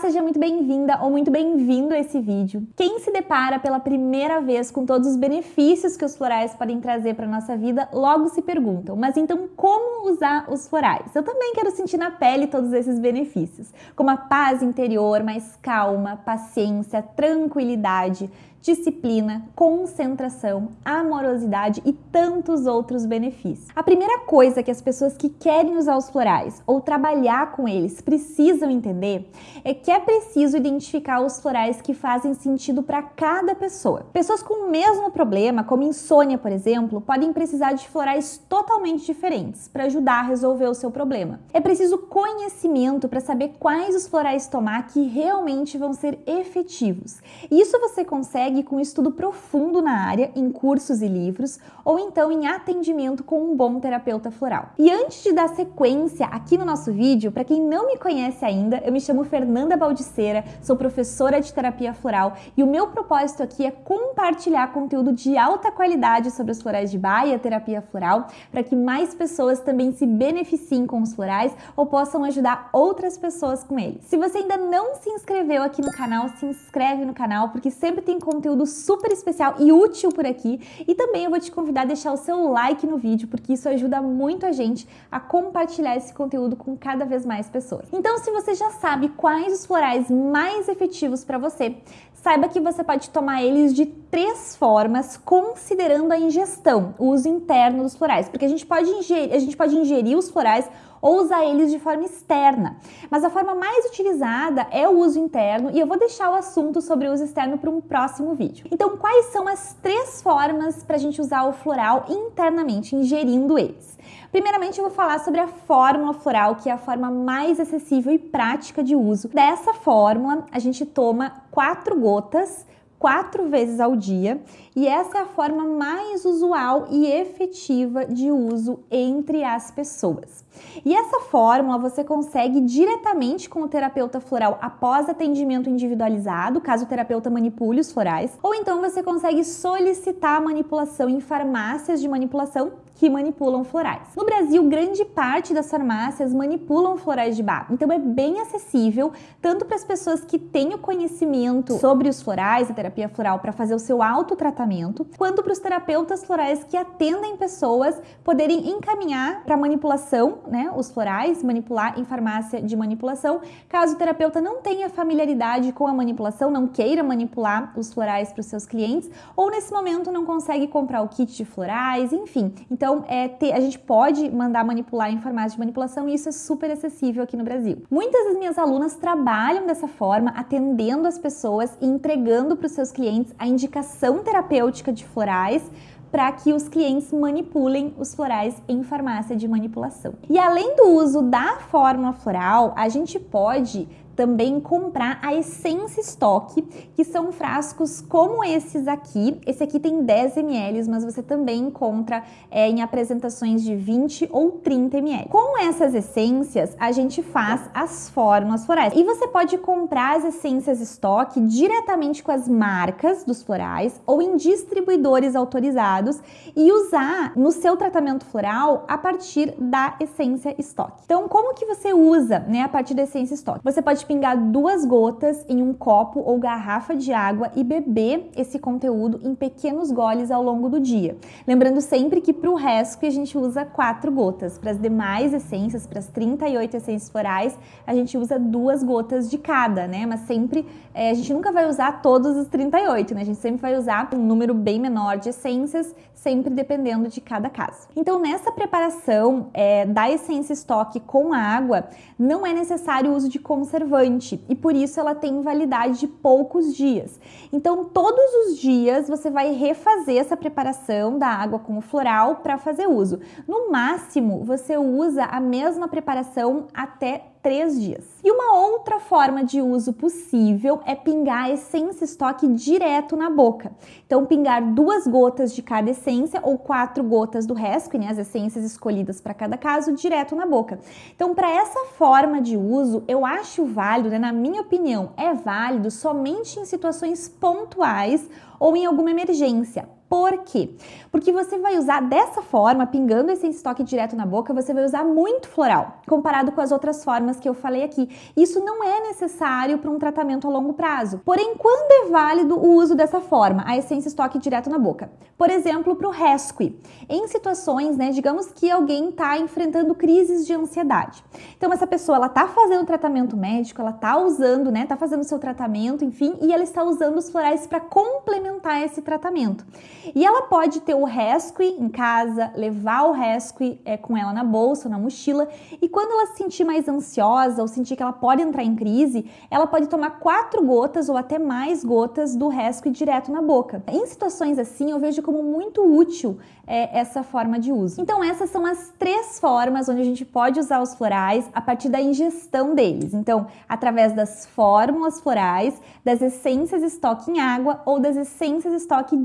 Seja muito bem-vinda ou muito bem-vindo a esse vídeo. Quem se depara pela primeira vez com todos os benefícios que os florais podem trazer para nossa vida, logo se perguntam, mas então como usar os florais? Eu também quero sentir na pele todos esses benefícios, como a paz interior, mais calma, paciência, tranquilidade, disciplina, concentração, amorosidade e tantos outros benefícios. A primeira coisa que as pessoas que querem usar os florais ou trabalhar com eles precisam entender é que é preciso identificar os florais que fazem sentido para cada pessoa. Pessoas com o mesmo problema, como insônia, por exemplo, podem precisar de florais totalmente diferentes para ajudar a resolver o seu problema. É preciso conhecimento para saber quais os florais tomar que realmente vão ser efetivos. Isso você consegue com estudo profundo na área, em cursos e livros, ou então em atendimento com um bom terapeuta floral. E antes de dar sequência aqui no nosso vídeo, para quem não me conhece ainda, eu me chamo Fernanda Baldiceira, sou professora de terapia floral e o meu propósito aqui é compartilhar conteúdo de alta qualidade sobre os florais de baia, terapia floral, para que mais pessoas também se beneficiem com os florais ou possam ajudar outras pessoas com eles. Se você ainda não se inscreveu aqui no canal, se inscreve no canal, porque sempre tem conteúdo super especial e útil por aqui. E também eu vou te convidar a deixar o seu like no vídeo, porque isso ajuda muito a gente a compartilhar esse conteúdo com cada vez mais pessoas. Então, se você já sabe quais os florais mais efetivos para você, saiba que você pode tomar eles de três formas, considerando a ingestão, o uso interno dos florais, porque a gente pode ingerir, a gente pode ingerir os florais ou usar eles de forma externa. Mas a forma mais utilizada é o uso interno e eu vou deixar o assunto sobre o uso externo para um próximo vídeo. Então, quais são as três formas para a gente usar o floral internamente, ingerindo eles? Primeiramente, eu vou falar sobre a fórmula floral, que é a forma mais acessível e prática de uso. Dessa fórmula, a gente toma quatro gotas quatro vezes ao dia e essa é a forma mais usual e efetiva de uso entre as pessoas. E essa fórmula você consegue diretamente com o terapeuta floral após atendimento individualizado, caso o terapeuta manipule os florais, ou então você consegue solicitar a manipulação em farmácias de manipulação que manipulam florais. No Brasil, grande parte das farmácias manipulam florais de bar, então é bem acessível tanto para as pessoas que têm o conhecimento sobre os florais, a terapia floral, para fazer o seu autotratamento, quanto para os terapeutas florais que atendem pessoas poderem encaminhar para manipulação, né, os florais, manipular em farmácia de manipulação, caso o terapeuta não tenha familiaridade com a manipulação, não queira manipular os florais para os seus clientes, ou nesse momento não consegue comprar o kit de florais, enfim. Então então, é, ter, a gente pode mandar manipular em farmácia de manipulação e isso é super acessível aqui no Brasil. Muitas das minhas alunas trabalham dessa forma, atendendo as pessoas e entregando para os seus clientes a indicação terapêutica de florais para que os clientes manipulem os florais em farmácia de manipulação. E além do uso da fórmula floral, a gente pode também comprar a essência estoque, que são frascos como esses aqui. Esse aqui tem 10 ml, mas você também encontra é, em apresentações de 20 ou 30 ml. Com essas essências, a gente faz as fórmulas florais. E você pode comprar as essências estoque diretamente com as marcas dos florais ou em distribuidores autorizados e usar no seu tratamento floral a partir da essência estoque. Então, como que você usa, né, a partir da essência estoque? Você pode pingar duas gotas em um copo ou garrafa de água e beber esse conteúdo em pequenos goles ao longo do dia. Lembrando sempre que para o resto a gente usa quatro gotas. Para as demais essências, para as 38 essências florais, a gente usa duas gotas de cada, né? Mas sempre, é, a gente nunca vai usar todos os 38, né? A gente sempre vai usar um número bem menor de essências, sempre dependendo de cada caso. Então, nessa preparação é, da essência estoque com água, não é necessário o uso de conservante conservante e por isso ela tem validade de poucos dias. Então, todos os dias você vai refazer essa preparação da água com o floral para fazer uso. No máximo, você usa a mesma preparação até três dias. E uma outra forma de uso possível é pingar a essência estoque direto na boca. Então, pingar duas gotas de cada essência ou quatro gotas do resto, né, as essências escolhidas para cada caso, direto na boca. Então, para essa forma de uso, eu acho válido, né, na minha opinião, é válido somente em situações pontuais ou em alguma emergência. Por quê? Porque você vai usar dessa forma, pingando esse estoque direto na boca, você vai usar muito floral, comparado com as outras formas que eu falei aqui. Isso não é necessário para um tratamento a longo prazo. Porém, quando é válido o uso dessa forma, a essência estoque direto na boca? Por exemplo, para o rescue. Em situações, né, digamos que alguém está enfrentando crises de ansiedade. Então, essa pessoa, ela está fazendo tratamento médico, ela está usando, né, está fazendo seu tratamento, enfim, e ela está usando os florais para complementar esse tratamento. E ela pode ter o rescue em casa, levar o rescue é, com ela na bolsa, na mochila, e quando ela se sentir mais ansiosa ou sentir que ela pode entrar em crise, ela pode tomar quatro gotas ou até mais gotas do rescue direto na boca. Em situações assim, eu vejo como muito útil é, essa forma de uso. Então, essas são as três formas onde a gente pode usar os florais a partir da ingestão deles. Então, através das fórmulas florais, das essências estoque em água ou das essências estoque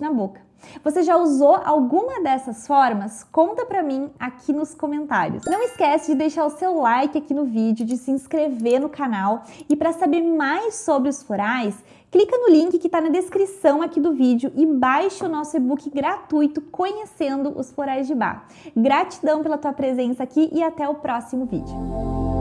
na boca. Você já usou alguma dessas formas? Conta pra mim aqui nos comentários. Não esquece de deixar o seu like aqui no vídeo, de se inscrever no canal e para saber mais sobre os florais, clica no link que está na descrição aqui do vídeo e baixe o nosso e-book gratuito Conhecendo os Florais de Bar. Gratidão pela tua presença aqui e até o próximo vídeo.